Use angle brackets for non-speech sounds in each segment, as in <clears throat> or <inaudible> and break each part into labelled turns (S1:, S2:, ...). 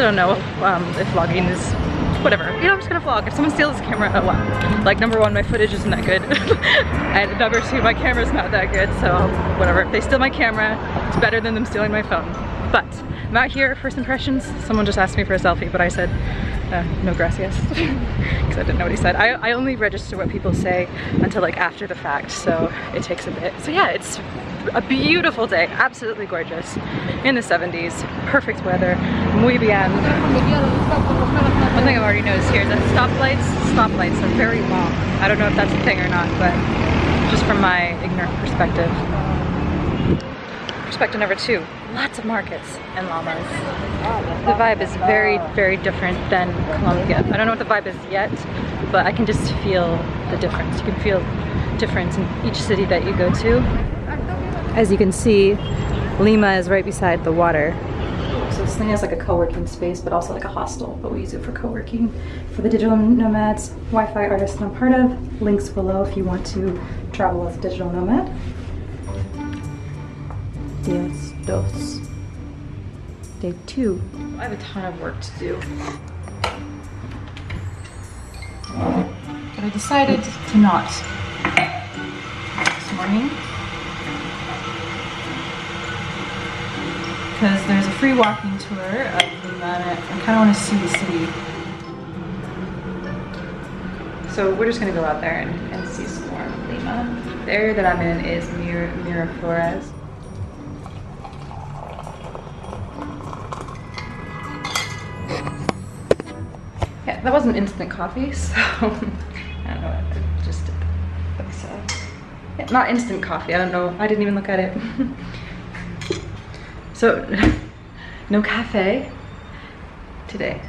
S1: I don't know um, if vlogging is whatever. You know, I'm just gonna vlog. If someone steals this camera, oh well. Like number one, my footage isn't that good. <laughs> and number two, my camera's not that good, so whatever. If they steal my camera, it's better than them stealing my phone. But I'm out here, first impressions. Someone just asked me for a selfie, but I said, uh, no gracias, <laughs> because I didn't know what he said. I, I only register what people say until like after the fact, so it takes a bit. So yeah, it's a beautiful day, absolutely gorgeous, in the 70s, perfect weather, muy bien. One thing I've already noticed here is that stoplights, stoplights are very long. I don't know if that's a thing or not, but just from my ignorant perspective. Perspective number two, lots of markets and llamas. The vibe is very, very different than Colombia. I don't know what the vibe is yet, but I can just feel the difference. You can feel difference in each city that you go to. As you can see, Lima is right beside the water. So this thing has like a co-working space, but also like a hostel, but we use it for co-working. For the digital nomads, Wi-Fi artist I'm part of, links below if you want to travel as a digital nomad. Dias dos. Day two. I have a ton of work to do. But I decided to not this morning. Because there's a free walking tour of Lima I kind of want to see the city. So we're just going to go out there and, and see some more of Lima. The area that I'm in is Mir Miraflores. Yeah, that wasn't instant coffee, <laughs> so I don't know, I just did uh, yeah, not instant coffee, I don't know, I didn't even look at it. <laughs> so, <laughs> no cafe today.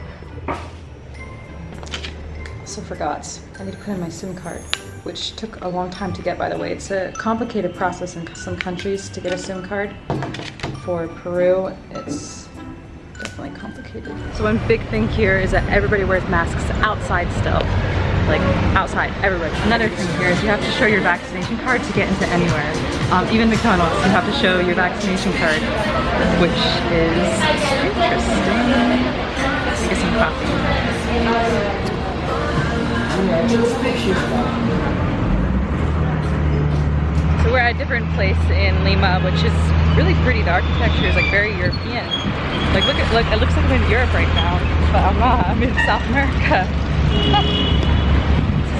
S1: So forgot, I need to put in my SIM card, which took a long time to get by the way. It's a complicated process in some countries to get a SIM card. For Peru, it's definitely complicated. So one big thing here is that everybody wears masks outside still. Like outside, everywhere. Another thing here is you have to show your vaccination card to get into anywhere. Um, even McDonald's, you have to show your vaccination card, which is interesting. Get some coffee. So we're at a different place in Lima, which is really pretty. The architecture is like very European. Like look at look, it looks like I'm in Europe right now, but I'm not. I'm in South America. <laughs>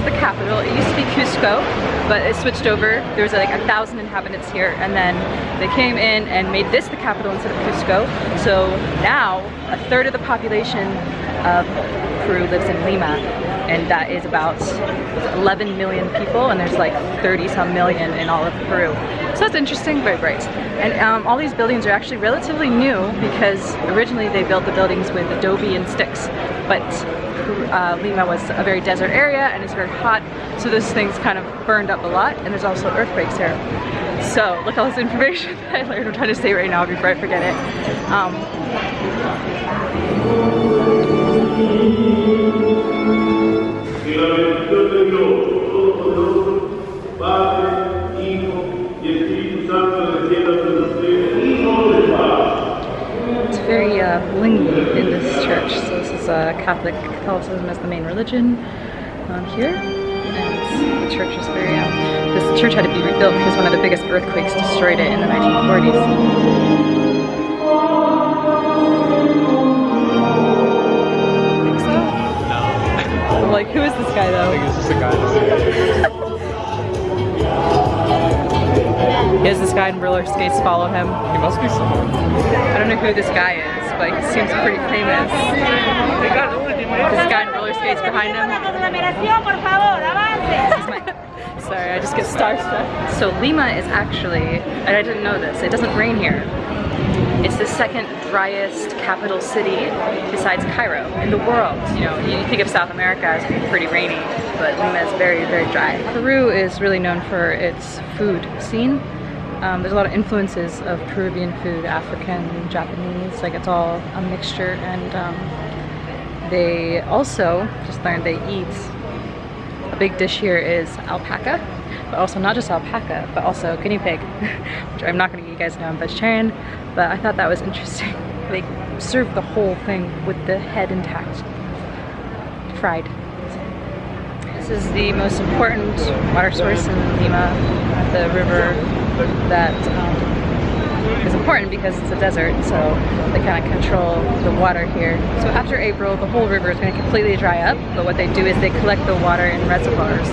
S1: the capital. It used to be Cusco, but it switched over. There was like a thousand inhabitants here, and then they came in and made this the capital instead of Cusco. So now a third of the population of Peru lives in Lima, and that is about 11 million people and there's like 30 some million in all of Peru. So that's interesting, very bright. And um, all these buildings are actually relatively new because originally they built the buildings with adobe and sticks, but uh, Lima was a very desert area and it's very hot, so those things kind of burned up a lot, and there's also earthquakes here. So look at all this information <laughs> I learned I'm trying to say right now before I forget it. Um, it's uh, blingy in this church. So this is uh, Catholic Catholicism as the main religion um, here. And the church is very, um, this church had to be rebuilt because one of the biggest earthquakes destroyed it in the 1940s. like, who is this guy though?
S2: I think it's just a guy.
S1: Is this guy in roller skates follow him?
S2: He must be someone.
S1: I don't know who this guy is, he seems pretty famous. This guy in roller skates behind him. <laughs> Sorry, I just get starstruck. So Lima is actually, and I didn't know this, it doesn't rain here. It's the second driest capital city besides Cairo in the world. You know, you think of South America as being pretty rainy, but Lima is very, very dry. Peru is really known for its food scene. Um, there's a lot of influences of Peruvian food, African, Japanese, like it's all a mixture and um, they also, just learned they eat, a big dish here is alpaca but also not just alpaca, but also guinea pig, <laughs> which I'm not gonna get you guys know I'm vegetarian, but I thought that was interesting. <laughs> They serve the whole thing with the head intact, fried. This is the most important water source in Lima, the river that um, is important because it's a desert, so they kind of control the water here. So after April, the whole river is going to completely dry up, but what they do is they collect the water in reservoirs.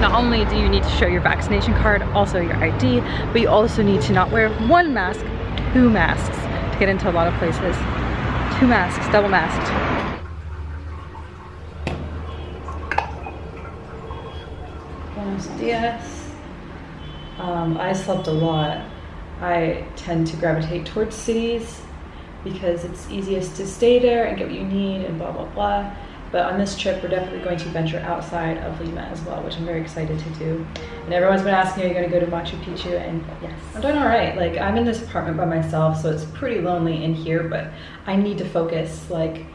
S1: Not only do you need to show your vaccination card, also your ID, but you also need to not wear one mask, two masks to get into a lot of places. Two masks, double masked. Buenos dias. Um, I slept a lot. I tend to gravitate towards cities because it's easiest to stay there and get what you need and blah blah blah. But on this trip, we're definitely going to venture outside of Lima as well, which I'm very excited to do. And everyone's been asking, are you going to go to Machu Picchu? And yes, I'm doing all right. Like I'm in this apartment by myself, so it's pretty lonely in here, but I need to focus. Like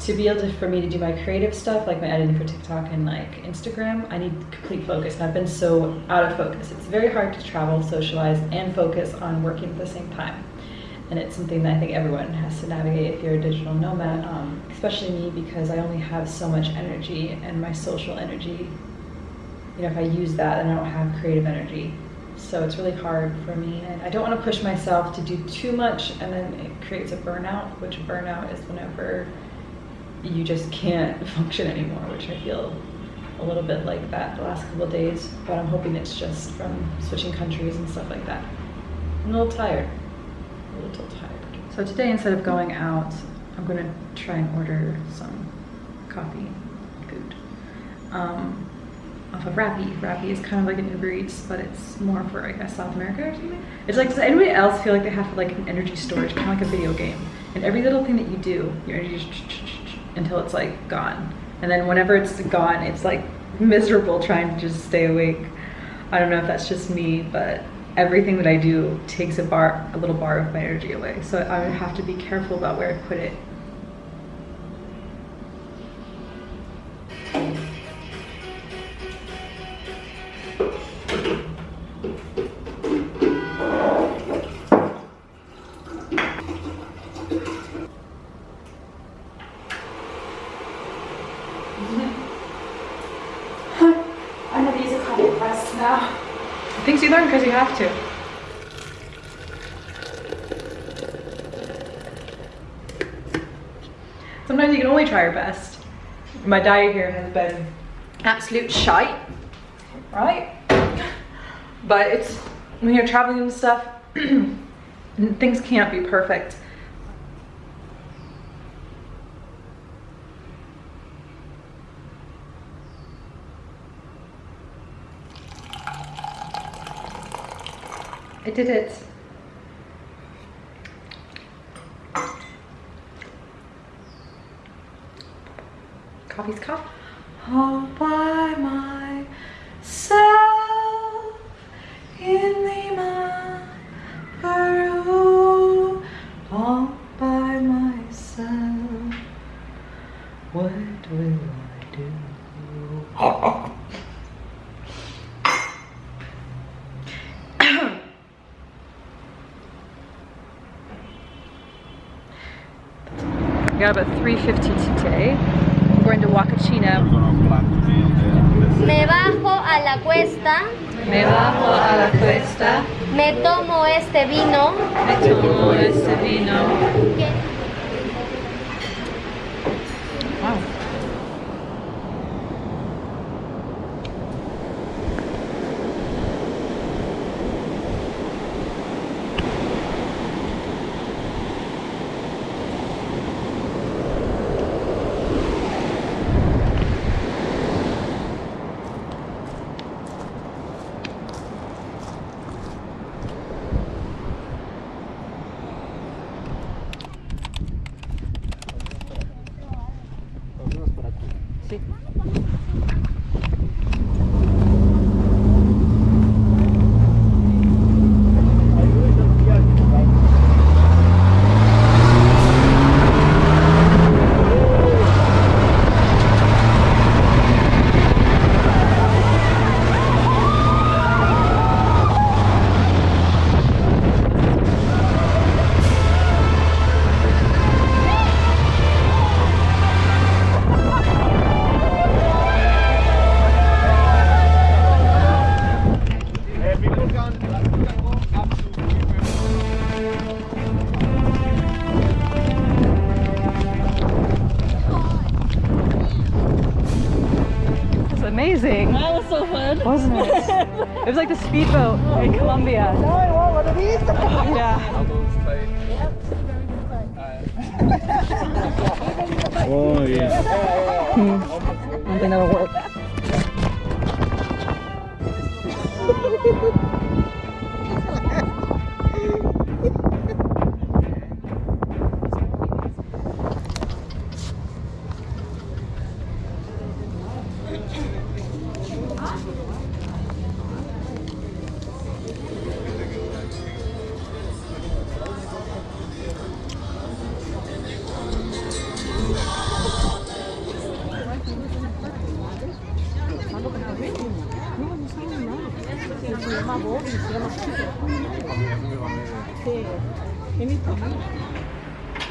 S1: to be able to, for me to do my creative stuff, like my editing for TikTok and like Instagram, I need complete focus. And I've been so out of focus. It's very hard to travel, socialize, and focus on working at the same time. And it's something that I think everyone has to navigate if you're a digital nomad, um, especially me because I only have so much energy and my social energy. You know, if I use that, then I don't have creative energy. So it's really hard for me. And I don't want to push myself to do too much and then it creates a burnout, which burnout is whenever you just can't <laughs> function anymore, which I feel a little bit like that the last couple days, but I'm hoping it's just from switching countries and stuff like that. I'm a little tired, a little tired. So today, instead of going out, I'm gonna try and order some coffee, food, um, off of Rappi. Rappi is kind of like an Uber Eats, but it's more for, I guess, South America or something. It's like, does anybody else feel like they have like an energy storage, kind of like a video game? And every little thing that you do, your energy just until it's like gone. And then whenever it's gone, it's like miserable trying to just stay awake. I don't know if that's just me, but everything that I do takes a bar, a little bar of my energy away. So I have to be careful about where I put it. You learn because you have to. Sometimes you can only try your best. My diet here has been absolute shite, right? But it's, when you're traveling and stuff, <clears throat> things can't be perfect. I did it. Coffee's cup. All by myself in Lima, Peru. All by myself. What will I do? We got about 3.50 today. We're going to Huacachina.
S3: Me bajo a la cuesta,
S1: Me bajo a la cuesta,
S3: me tomo este vino.
S1: me tomo este vino.
S2: So fun.
S1: Wasn't it? it was like the speedboat in Colombia.
S2: No, I want one of these.
S1: Yeah.
S4: Oh yeah. Hmm.
S1: I don't think that'll work.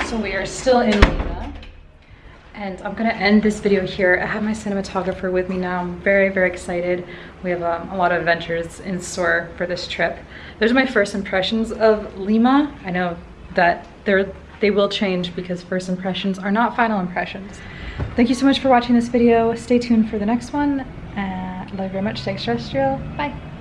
S1: So we are still in Lima and I'm gonna end this video here. I have my cinematographer with me now. I'm very, very excited. We have um, a lot of adventures in store for this trip. Those are my first impressions of Lima. I know that they're, they will change because first impressions are not final impressions. Thank you so much for watching this video. Stay tuned for the next one. Uh, love you very much. Stay extraterrestrial. Bye.